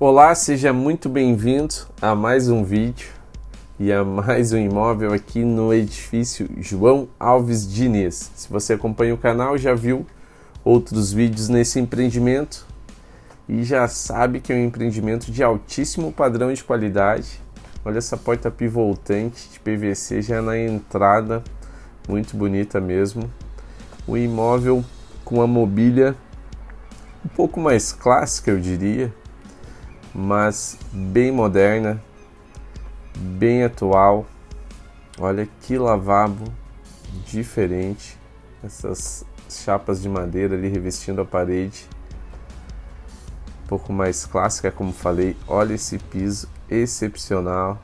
Olá, seja muito bem-vindo a mais um vídeo e a mais um imóvel aqui no edifício João Alves Diniz. Se você acompanha o canal, já viu outros vídeos nesse empreendimento e já sabe que é um empreendimento de altíssimo padrão de qualidade. Olha essa porta pivotante de PVC já na entrada, muito bonita mesmo. O imóvel com a mobília um pouco mais clássica, eu diria, mas bem moderna, bem atual. Olha que lavabo diferente, essas chapas de madeira ali revestindo a parede. Um pouco mais clássica, como falei. Olha esse piso excepcional.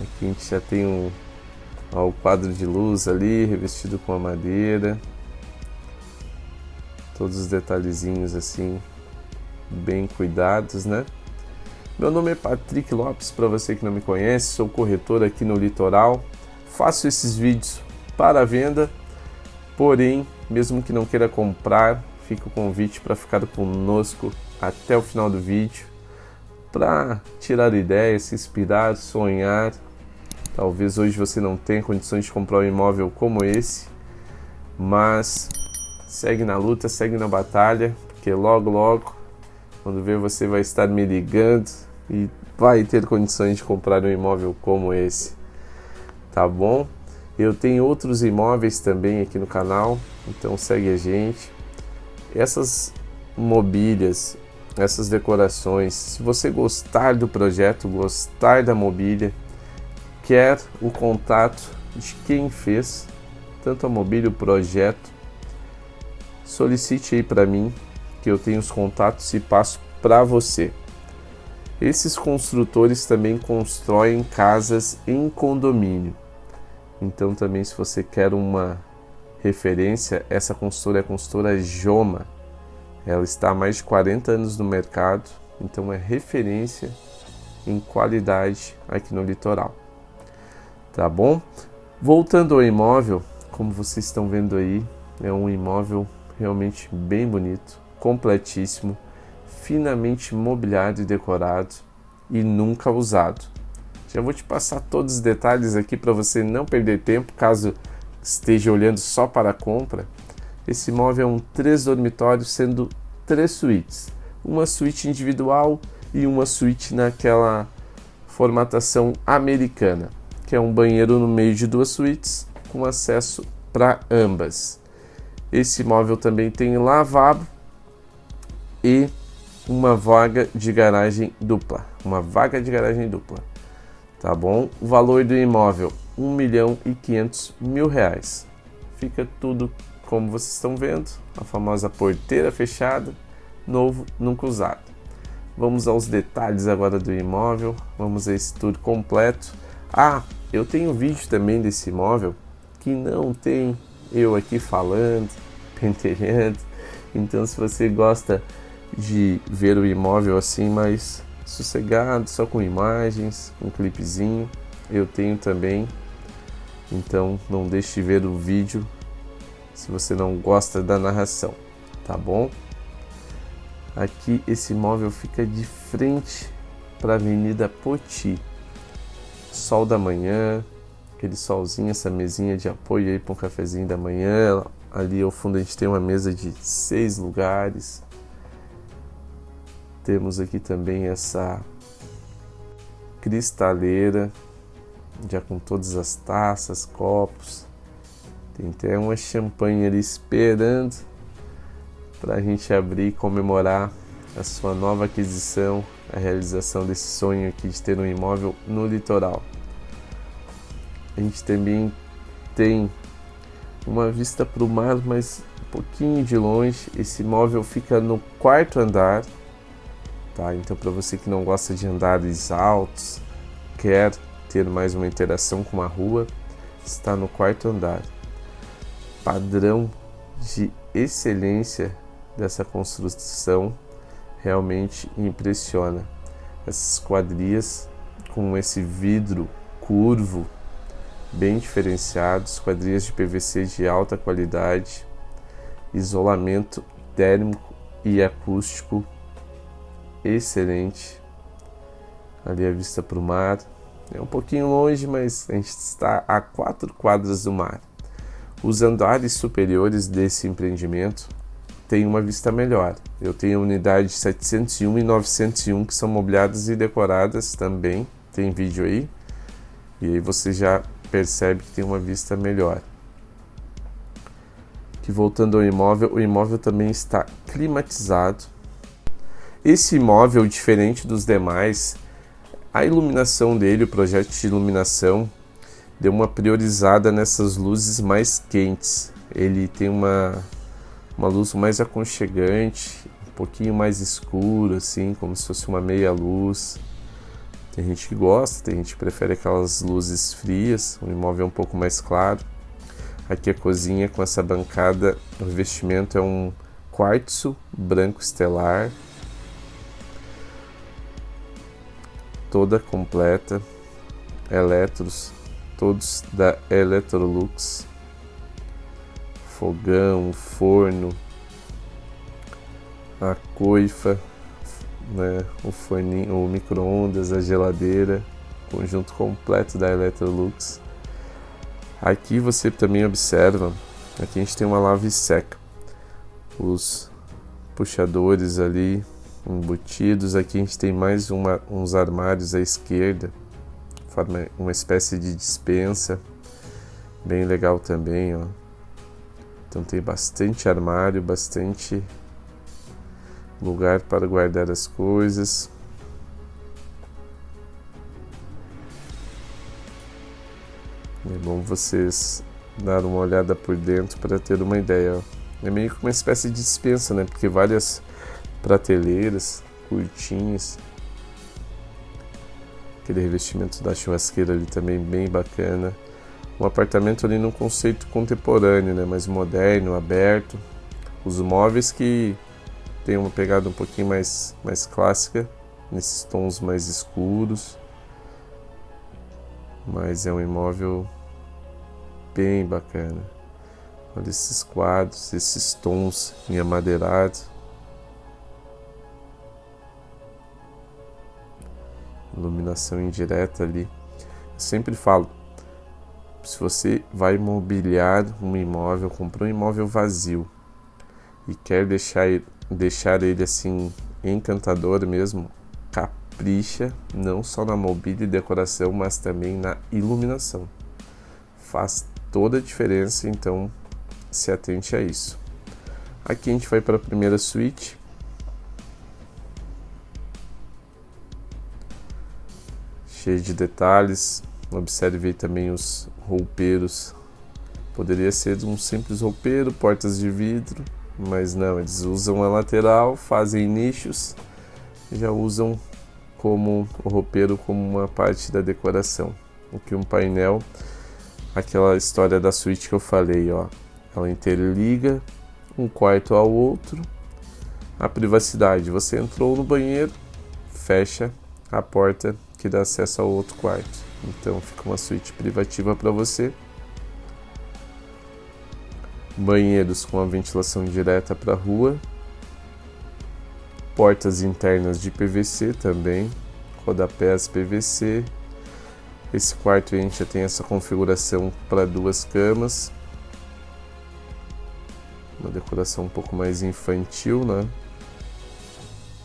Aqui a gente já tem um ó, o quadro de luz ali revestido com a madeira. Todos os detalhezinhos assim bem cuidados, né? Meu nome é Patrick Lopes, para você que não me conhece, sou corretor aqui no Litoral. Faço esses vídeos para venda, porém, mesmo que não queira comprar, fica o convite para ficar conosco até o final do vídeo, para tirar ideias, se inspirar, sonhar. Talvez hoje você não tenha condições de comprar um imóvel como esse, mas segue na luta, segue na batalha, porque logo, logo quando ver você vai estar me ligando e vai ter condições de comprar um imóvel como esse. Tá bom? Eu tenho outros imóveis também aqui no canal, então segue a gente. Essas mobílias, essas decorações, se você gostar do projeto, gostar da mobília, quer o contato de quem fez tanto a mobília, o projeto, solicite aí para mim que eu tenho os contatos e passo para você. Esses construtores também constroem casas em condomínio. Então também se você quer uma referência, essa consultora é a consultora Joma. Ela está há mais de 40 anos no mercado, então é referência em qualidade aqui no litoral. Tá bom? Voltando ao imóvel, como vocês estão vendo aí, é um imóvel realmente bem bonito, completíssimo, finamente mobiliado e decorado e nunca usado. Já vou te passar todos os detalhes aqui para você não perder tempo caso esteja olhando só para a compra. Esse imóvel é um três dormitórios, sendo três suítes, uma suíte individual e uma suíte naquela formatação americana, que é um banheiro no meio de duas suítes com acesso para ambas. Esse imóvel também tem lavabo e uma vaga de garagem dupla. Uma vaga de garagem dupla. Tá bom? O valor do imóvel, 1 milhão e 500 mil reais. Fica tudo como vocês estão vendo, a famosa porteira fechada, novo, nunca usado. Vamos aos detalhes agora do imóvel, vamos a esse tour completo. Ah, eu tenho vídeo também desse imóvel que não tem eu aqui falando, pentelhando. Então se você gosta de ver o imóvel assim mais sossegado, só com imagens, um clipezinho. Eu tenho também, então não deixe de ver o vídeo se você não gosta da narração, tá bom? Aqui esse imóvel fica de frente para a Avenida Poti. Sol da manhã, aquele solzinho, essa mesinha de apoio aí para um cafezinho da manhã. Ali ao fundo a gente tem uma mesa de seis lugares temos aqui também essa cristaleira, já com todas as taças, copos. Tem até uma champanhe ali esperando para a gente abrir e comemorar a sua nova aquisição, a realização desse sonho aqui de ter um imóvel no litoral. A gente também tem uma vista para o mar, mas um pouquinho de longe. Esse imóvel fica no quarto andar Tá? Então, para você que não gosta de andares altos, quer ter mais uma interação com a rua, está no quarto andar. Padrão de excelência dessa construção realmente impressiona. Essas quadrias com esse vidro curvo bem diferenciado, quadrias de PVC de alta qualidade, isolamento térmico e acústico excelente. Ali a vista para o mar. É um pouquinho longe, mas a gente está a quatro quadras do mar. Os andares superiores desse empreendimento têm uma vista melhor. Eu tenho a unidade 701 e 901 que são mobiliadas e decoradas também. Tem vídeo aí. E aí você já percebe que tem uma vista melhor. Que voltando ao imóvel, o imóvel também está climatizado. Esse imóvel, diferente dos demais, a iluminação dele, o projeto de iluminação, deu uma priorizada nessas luzes mais quentes. Ele tem uma, uma luz mais aconchegante, um pouquinho mais escuro, assim, como se fosse uma meia luz. Tem gente que gosta, tem gente que prefere aquelas luzes frias, o imóvel é um pouco mais claro. Aqui a cozinha com essa bancada, o revestimento é um quartzo branco estelar, toda completa, eletros, todos da Electrolux, fogão, forno, a coifa, né, o forninho, o micro-ondas, a geladeira, conjunto completo da Electrolux. Aqui você também observa, aqui a gente tem uma lave seca, os puxadores ali embutidos. Aqui a gente tem mais uma, uns armários à esquerda, forma uma espécie de dispensa, bem legal também, ó. Então tem bastante armário, bastante lugar para guardar as coisas. É bom vocês dar uma olhada por dentro para ter uma ideia. Ó. É meio que uma espécie de dispensa, né? Porque várias prateleiras, curtinhas. Aquele revestimento da churrasqueira ali também bem bacana. Um apartamento ali num conceito contemporâneo, né? mais moderno, aberto. Os móveis que tem uma pegada um pouquinho mais, mais clássica, nesses tons mais escuros. Mas é um imóvel bem bacana. Olha esses quadros, esses tons em amadeirado. Iluminação indireta ali. Eu sempre falo, se você vai mobiliar um imóvel, comprou um imóvel vazio e quer deixar, deixar ele assim encantador mesmo, capricha não só na mobília e decoração, mas também na iluminação. Faz toda a diferença, então se atente a isso. Aqui a gente vai para a primeira suíte. Cheio de detalhes. Observe também os roupeiros. Poderia ser um simples roupeiro, portas de vidro, mas não, eles usam a lateral, fazem nichos, já usam como o roupeiro como uma parte da decoração. Aqui um painel, aquela história da suíte que eu falei, ó. Ela interliga um quarto ao outro. A privacidade, você entrou no banheiro, fecha a porta que dá acesso ao outro quarto. Então fica uma suíte privativa para você. Banheiros com a ventilação direta para a rua. Portas internas de PVC também, rodapés PVC. Esse quarto a gente já tem essa configuração para duas camas. Uma decoração um pouco mais infantil, né?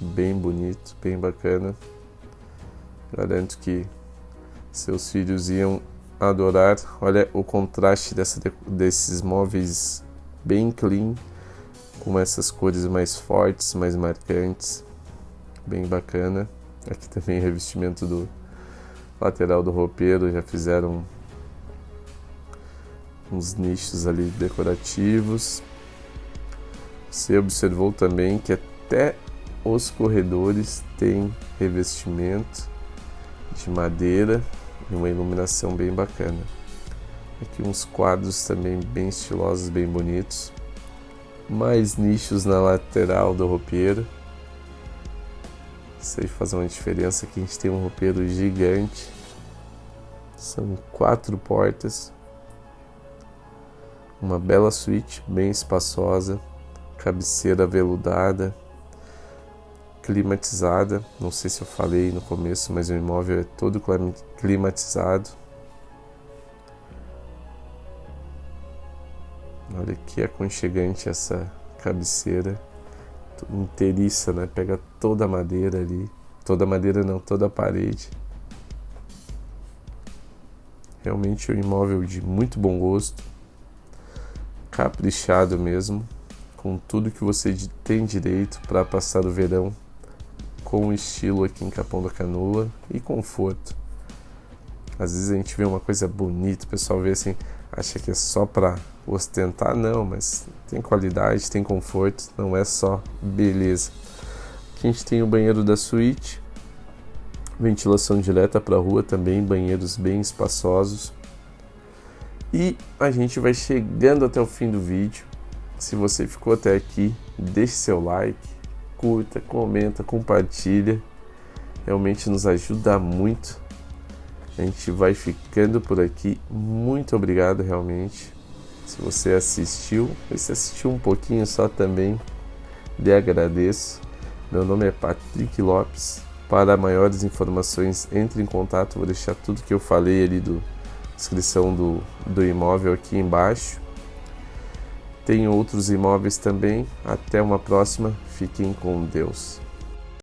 Bem bonito, bem bacana. Garanto que seus filhos iam adorar. Olha o contraste dessa, desses móveis bem clean, com essas cores mais fortes, mais marcantes. Bem bacana. Aqui também revestimento do lateral do roupeiro, já fizeram uns nichos ali decorativos. Você observou também que até os corredores têm revestimento de madeira e uma iluminação bem bacana. Aqui uns quadros também bem estilosos, bem bonitos. Mais nichos na lateral do roupeiro. Isso aí faz uma diferença aqui a gente tem um roupeiro gigante. São quatro portas. Uma bela suíte, bem espaçosa. Cabeceira veludada climatizada. Não sei se eu falei no começo, mas o imóvel é todo climatizado. Olha que aconchegante essa cabeceira inteiriça, né? Pega toda a madeira ali. Toda a madeira não, toda a parede. Realmente um imóvel de muito bom gosto. Caprichado mesmo. Com tudo que você tem direito para passar o verão com estilo aqui em Capão da Canoa e conforto. Às vezes a gente vê uma coisa bonita, o pessoal vê assim, acha que é só para ostentar, não, mas tem qualidade, tem conforto, não é só beleza. Aqui a gente tem o banheiro da suíte, ventilação direta para a rua também, banheiros bem espaçosos. E a gente vai chegando até o fim do vídeo. Se você ficou até aqui, deixe seu like, curta, comenta, compartilha. Realmente nos ajuda muito a gente vai ficando por aqui. Muito obrigado realmente. Se você assistiu, se assistiu um pouquinho só também, lhe agradeço. Meu nome é Patrick Lopes. Para maiores informações, entre em contato. Vou deixar tudo que eu falei ali do descrição do, do imóvel aqui embaixo. Tem outros imóveis também. Até uma próxima. Fiquem com Deus.